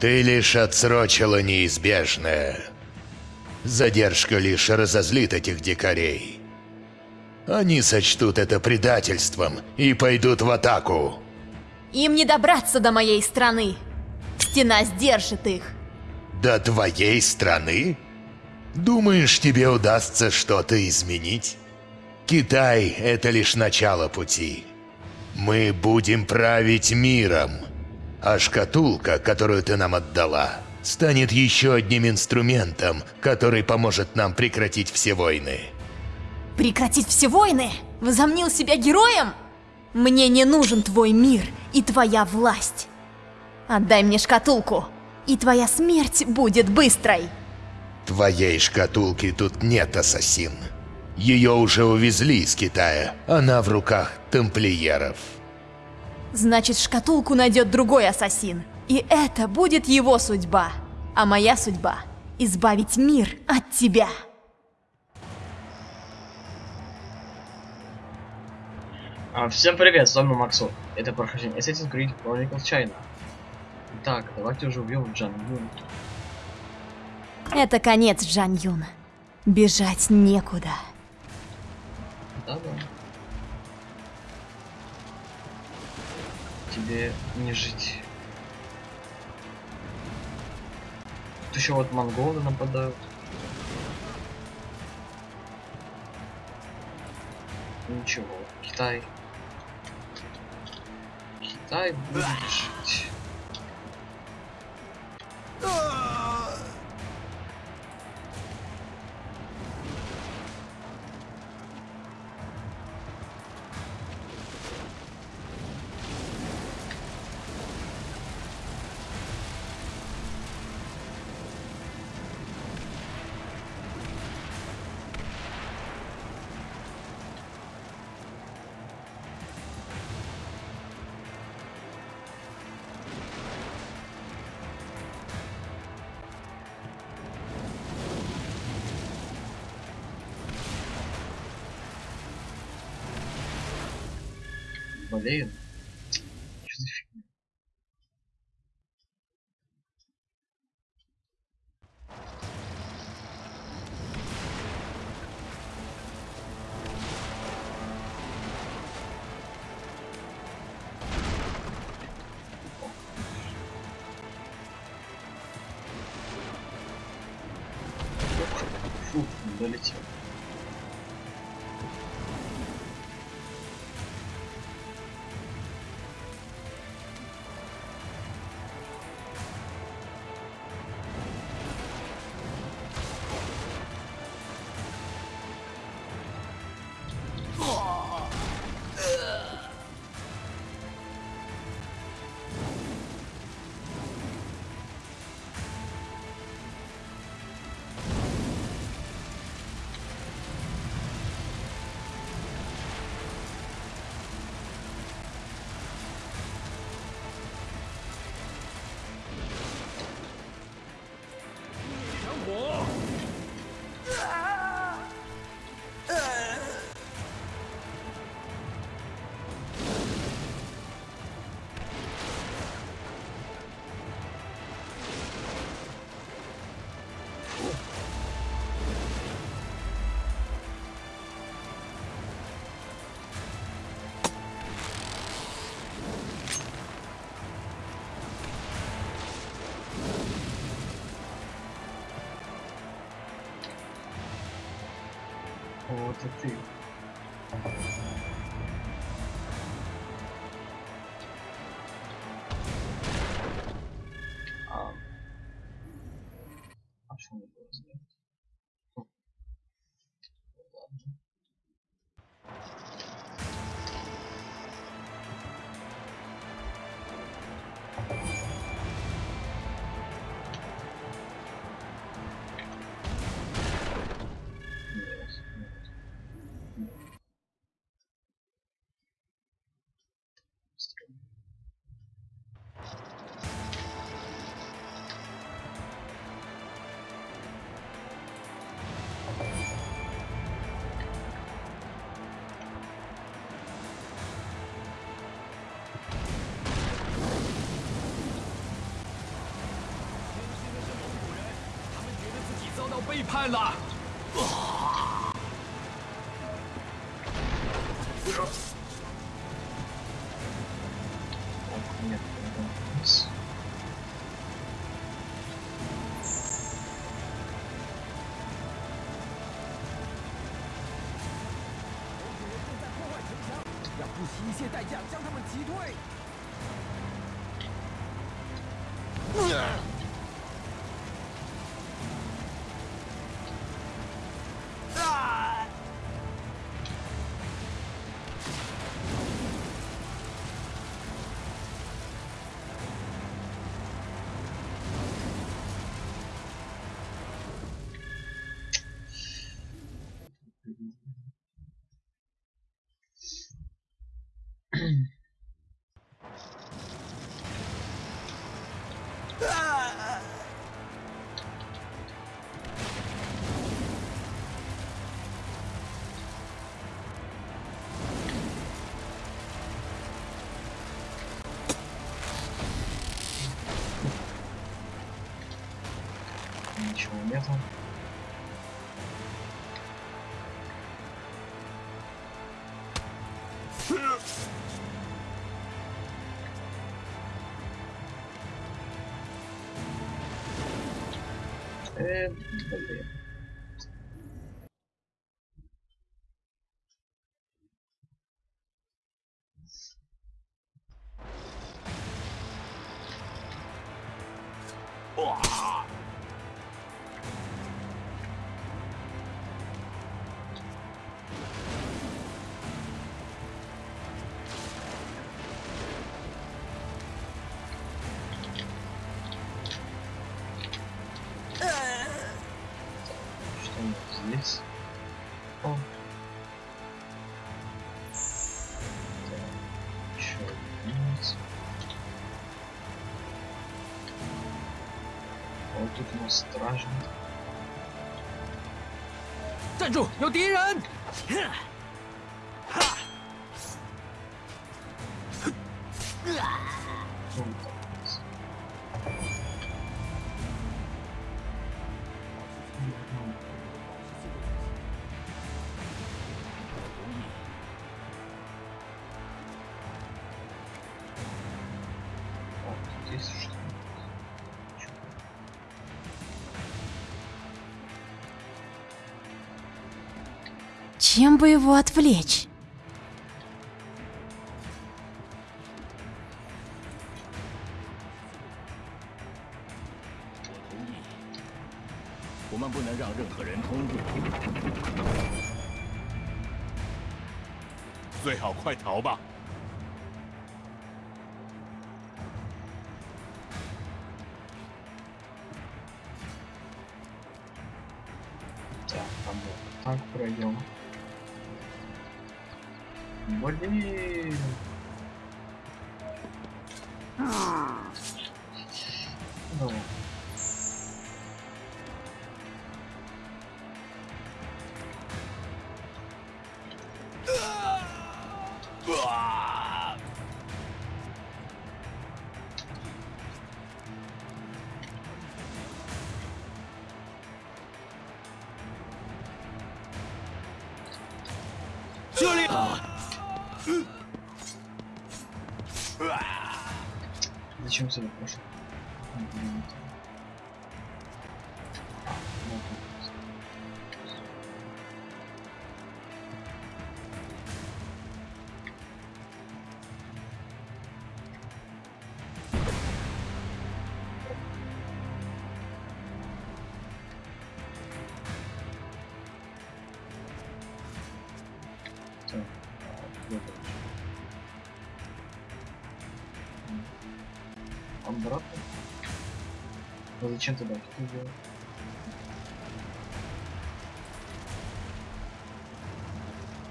Ты лишь отсрочила неизбежное. Задержка лишь разозлит этих дикарей. Они сочтут это предательством и пойдут в атаку. Им не добраться до моей страны. Стена сдержит их. До твоей страны? Думаешь, тебе удастся что-то изменить? Китай — это лишь начало пути. Мы будем править миром. А шкатулка, которую ты нам отдала, станет еще одним инструментом, который поможет нам прекратить все войны. Прекратить все войны? Возомнил себя героем? Мне не нужен твой мир и твоя власть. Отдай мне шкатулку, и твоя смерть будет быстрой. Твоей шкатулки тут нет, ассасин. Ее уже увезли из Китая. Она в руках тамплиеров. Значит, шкатулку найдет другой ассасин. И это будет его судьба. А моя судьба – избавить мир от тебя. А, всем привет, с вами Максу. Это прохождение Assassin's Creed Chronicles China. Так, давайте уже убьем Джан Юн. Это конец, Джан Юн. Бежать некуда. Тебе не жить. Тут еще вот монголы нападают. Ничего, Китай. Китай будет жить. Болею. Что Вот и ты. 胖子啊不是是要不惜一切代价将他们击退。je m'emmerde. Euh, hein. 站住！有敌人 Чем бы его отвлечь? Так, проем вот так зачем сюда пошел? Обратно? Ну зачем тогда что делать?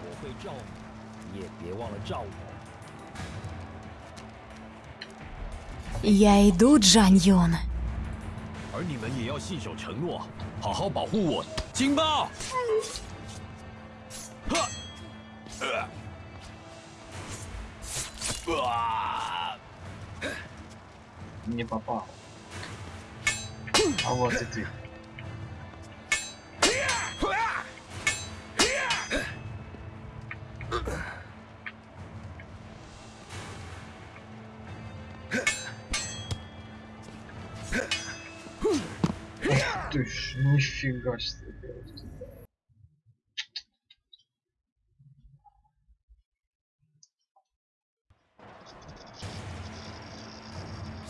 我会照你，你也别忘了照我。 Я иду, Джан Юн. 而你们也要信守承诺，好好保护我。警报！ не попал. А вот и ты. Ух ты ж, нифига себе.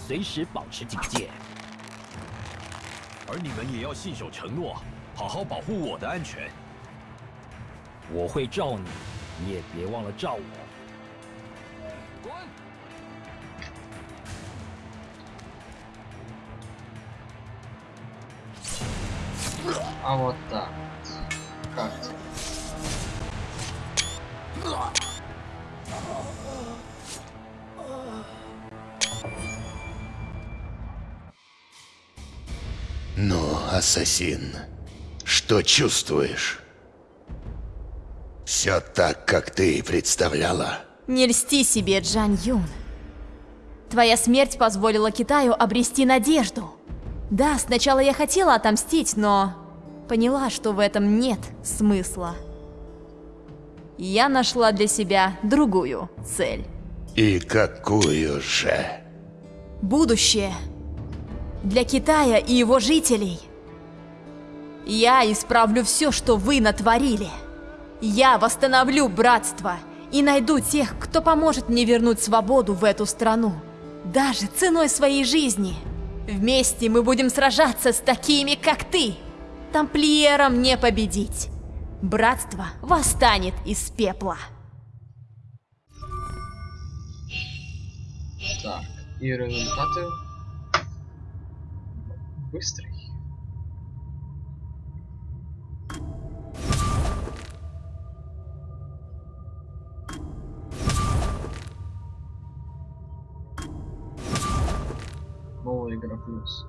随时保持警戒。而你们也要信守承诺，好好保护我的安全。我会罩你，你也别忘了罩我。滚！啊，我的。Ассасин, что чувствуешь? Все так, как ты и представляла. Не льсти себе, Джан Юн. Твоя смерть позволила Китаю обрести надежду. Да, сначала я хотела отомстить, но поняла, что в этом нет смысла. Я нашла для себя другую цель. И какую же? Будущее. Для Китая и его жителей. Я исправлю все, что вы натворили. Я восстановлю братство и найду тех, кто поможет мне вернуть свободу в эту страну. Даже ценой своей жизни. Вместе мы будем сражаться с такими, как ты. Тамплиерам не победить. Братство восстанет из пепла. Так, и результаты быстрый. Новая игра плюс.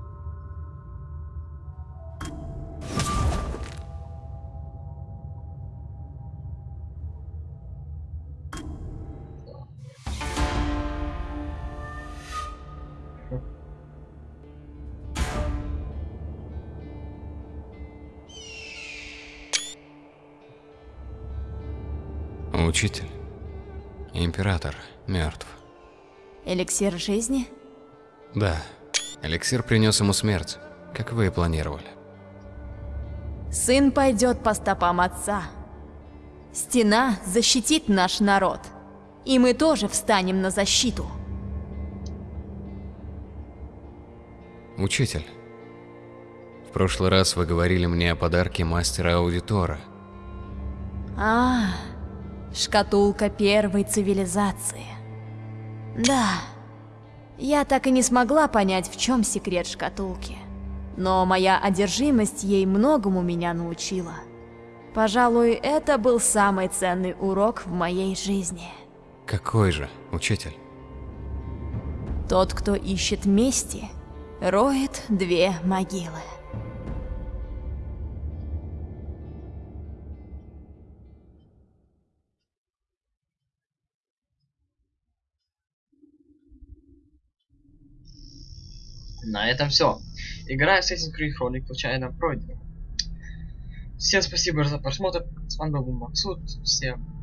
Учитель. Император мертв. Эликсир жизни? Да. Эликсир принес ему смерть, как вы и планировали. Сын пойдет по стопам отца. Стена защитит наш народ. И мы тоже встанем на защиту. Учитель. В прошлый раз вы говорили мне о подарке мастера-аудитора. А, шкатулка первой цивилизации. Да, я так и не смогла понять, в чем секрет шкатулки. Но моя одержимость ей многому меня научила. Пожалуй, это был самый ценный урок в моей жизни. Какой же, учитель? Тот, кто ищет мести, роет две могилы. На этом все. Игра Assassin's Creed Chronicle случайно пройдена. Всем спасибо за просмотр. С вами был Максут. Всем